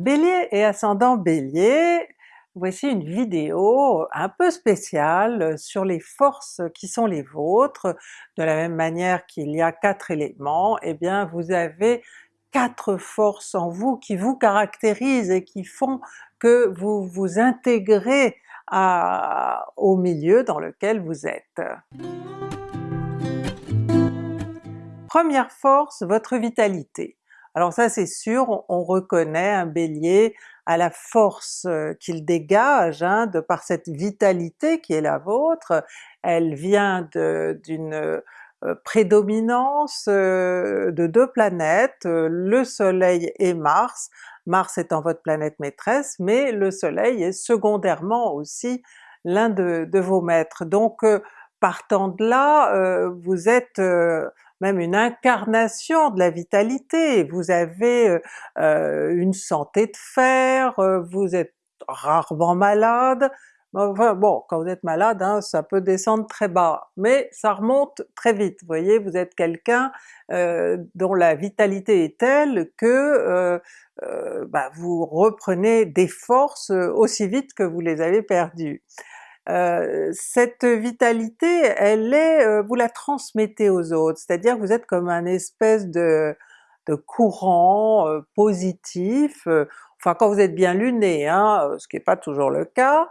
Bélier et ascendant Bélier, voici une vidéo un peu spéciale sur les forces qui sont les vôtres. De la même manière qu'il y a quatre éléments, eh bien vous avez quatre forces en vous qui vous caractérisent et qui font que vous vous intégrez au milieu dans lequel vous êtes. Première force, votre vitalité. Alors ça c'est sûr, on, reconnaît un Bélier à la force euh, qu'il dégage, hein, de par cette vitalité qui est la vôtre, elle vient d'une euh, prédominance euh, de deux planètes, le soleil et Mars, Mars étant votre planète maîtresse, mais le soleil est secondairement aussi l'un de, de, vos maîtres. Donc partant de là, vous êtes même une incarnation de la vitalité, vous avez euh, euh, une santé de fer, euh, vous êtes rarement malade, bon, quand vous êtes malade, hein, ça peut descendre très bas, mais ça remonte très vite, vous voyez, vous êtes quelqu'un dont la vitalité est telle que bah, vous reprenez des forces aussi vite que vous les avez perdues. Euh, cette vitalité, elle est, euh, vous la transmettez aux autres, c'est-à-dire vous êtes comme un espèce de, de courant euh, positif, enfin quand vous êtes bien luné, hein, ce qui n'est pas toujours le cas,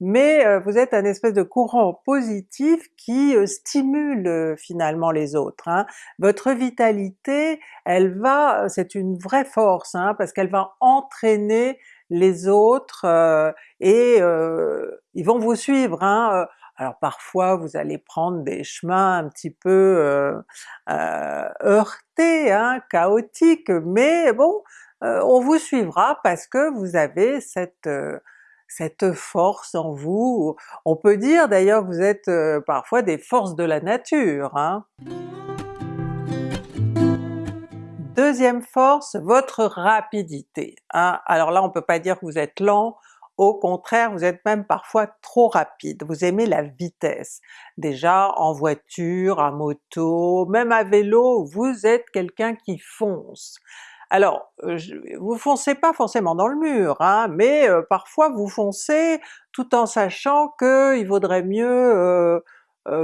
mais vous êtes un espèce de courant positif qui stimule finalement les autres. Hein. Votre vitalité, elle va, c'est une vraie force, hein, parce qu'elle va entraîner les autres euh, et euh, ils vont vous suivre. Hein. Alors parfois vous allez prendre des chemins un petit peu euh, heurtés, hein, chaotiques, mais bon, on vous suivra parce que vous avez cette cette force en vous. On peut dire d'ailleurs que vous êtes parfois des forces de la nature. Hein. Deuxième force, votre rapidité. Hein. Alors là on peut pas dire que vous êtes lent, au contraire vous êtes même parfois trop rapide, vous aimez la vitesse. Déjà en voiture, à moto, même à vélo, vous êtes quelqu'un qui fonce. Alors, euh, vous foncez pas forcément dans le mur, hein, mais euh, parfois vous foncez tout en sachant qu'il vaudrait mieux euh,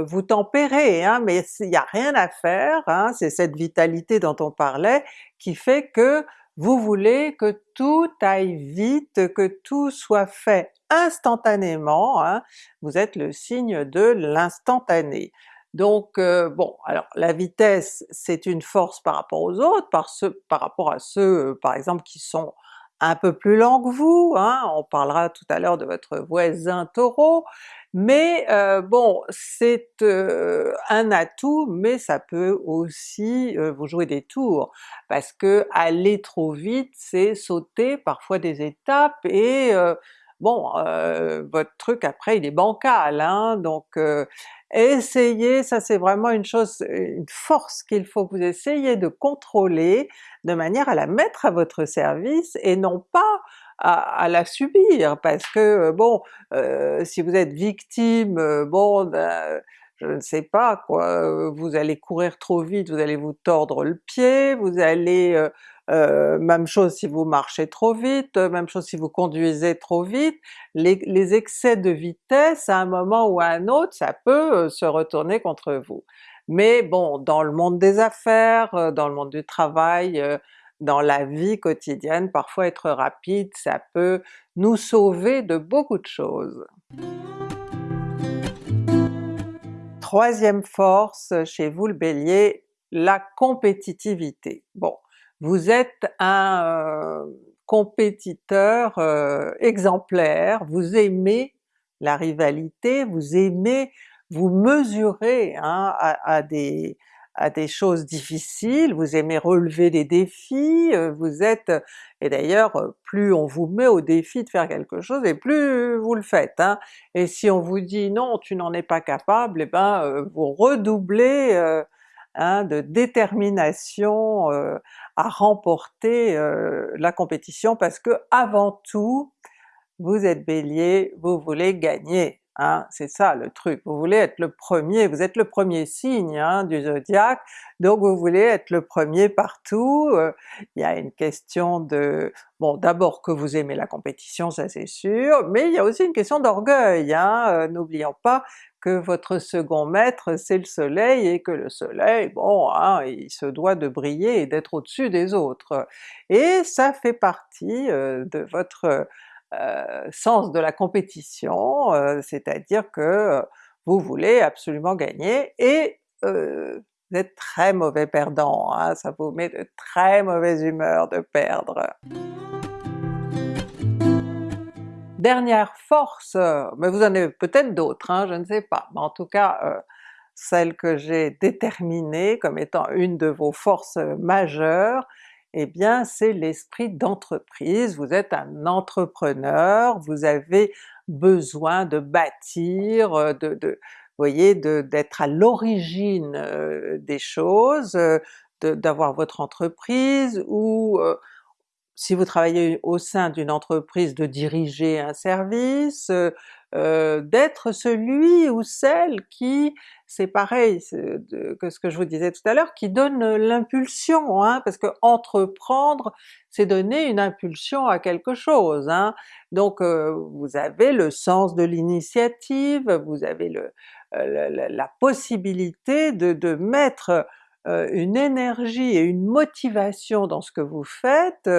vous tempérez, hein, mais il n'y a rien à faire, hein, c'est cette vitalité dont on parlait qui fait que vous voulez que tout aille vite, que tout soit fait instantanément, hein, vous êtes le signe de l'instantané. Donc euh, bon, alors la vitesse c'est une force par rapport aux autres, par, rapport à ceux euh, par exemple qui sont un peu plus lents que vous, hein, on parlera tout à l'heure de votre voisin Taureau, mais euh, bon, c'est euh, un atout, mais ça peut aussi euh, vous jouer des tours, parce que aller trop vite c'est sauter parfois des étapes et bon, votre truc après il est bancal, hein, donc essayez, ça c'est vraiment une chose, une force qu'il faut que vous essayiez de contrôler de manière à la mettre à votre service et non pas à, la subir, parce que bon, si vous êtes victime, bon ben, je ne sais pas quoi, vous allez courir trop vite, vous allez vous tordre le pied, vous allez euh, même chose si vous marchez trop vite, même chose si vous conduisez trop vite, les, les, excès de vitesse à un moment ou à un autre, ça peut se retourner contre vous. Mais bon, dans le monde des affaires, dans le monde du travail, dans la vie quotidienne, parfois être rapide, ça peut nous sauver de beaucoup de choses. Troisième force chez vous le Bélier, la compétitivité. Bon, vous êtes un euh, compétiteur euh, exemplaire, vous aimez la rivalité, vous aimez vous mesurer hein, à, des, à des choses difficiles, vous aimez relever des défis, euh, vous êtes... et d'ailleurs plus on vous met au défi de faire quelque chose et plus vous le faites. Hein. Et si on vous dit non tu n'en es pas capable, et eh ben euh, vous redoublez euh, hein, de détermination à remporter la compétition parce que avant tout vous êtes Bélier, vous voulez gagner. Hein, c'est ça le truc, vous voulez être le premier, vous êtes le premier signe hein, du zodiaque, donc vous voulez être le premier partout, euh, il y a une question de... bon d'abord que vous aimez la compétition, ça c'est sûr, mais il y a aussi une question d'orgueil, hein, euh, n'oublions pas que votre second maître c'est le soleil et que le soleil, bon, il se doit de briller et d'être au-dessus des autres. Et ça fait partie euh, de votre sens de la compétition, euh, c'est-à-dire que euh, vous voulez absolument gagner et vous êtes très mauvais perdant, hein, ça vous met de très mauvaise humeur de perdre. Dernière force, mais vous en avez peut-être d'autres, hein, je ne sais pas, mais en tout cas celle que j'ai déterminée comme étant une de vos forces majeures, eh bien c'est l'esprit d'entreprise, vous êtes un entrepreneur, vous avez besoin de bâtir, euh, de, d'être à l'origine euh, des choses, euh, d'avoir votre entreprise, ou si vous travaillez au sein d'une entreprise de diriger un service, euh, d'être celui ou celle qui, c'est pareil que ce que je vous disais tout à l'heure, qui donne l'impulsion, hein, parce que entreprendre c'est donner une impulsion à quelque chose. Hein. Donc euh, vous avez le sens de l'initiative, vous avez le, euh, la, possibilité de mettre une énergie et une motivation dans ce que vous faites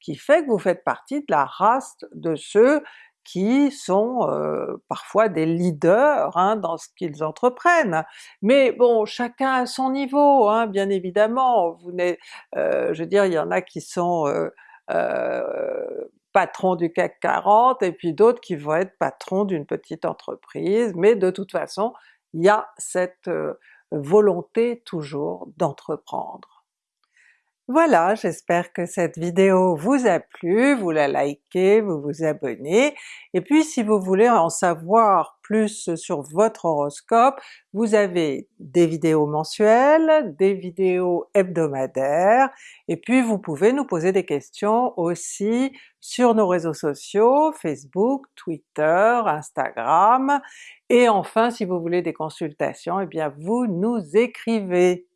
qui fait que vous faites partie de la race de ceux qui sont euh, parfois des leaders hein, dans ce qu'ils entreprennent. Mais bon, chacun à son niveau, hein, bien évidemment, vous euh, je veux dire, il y en a qui sont euh, patrons du CAC 40 et puis d'autres qui vont être patrons d'une petite entreprise, mais de toute façon, il y a cette volonté toujours d'entreprendre. Voilà, j'espère que cette vidéo vous a plu, vous la likez, vous vous abonnez, et puis si vous voulez en savoir plus sur votre horoscope, vous avez des vidéos mensuelles, des vidéos hebdomadaires, et puis vous pouvez nous poser des questions aussi sur nos réseaux sociaux, Facebook, Twitter, Instagram, et enfin si vous voulez des consultations, eh bien vous nous écrivez!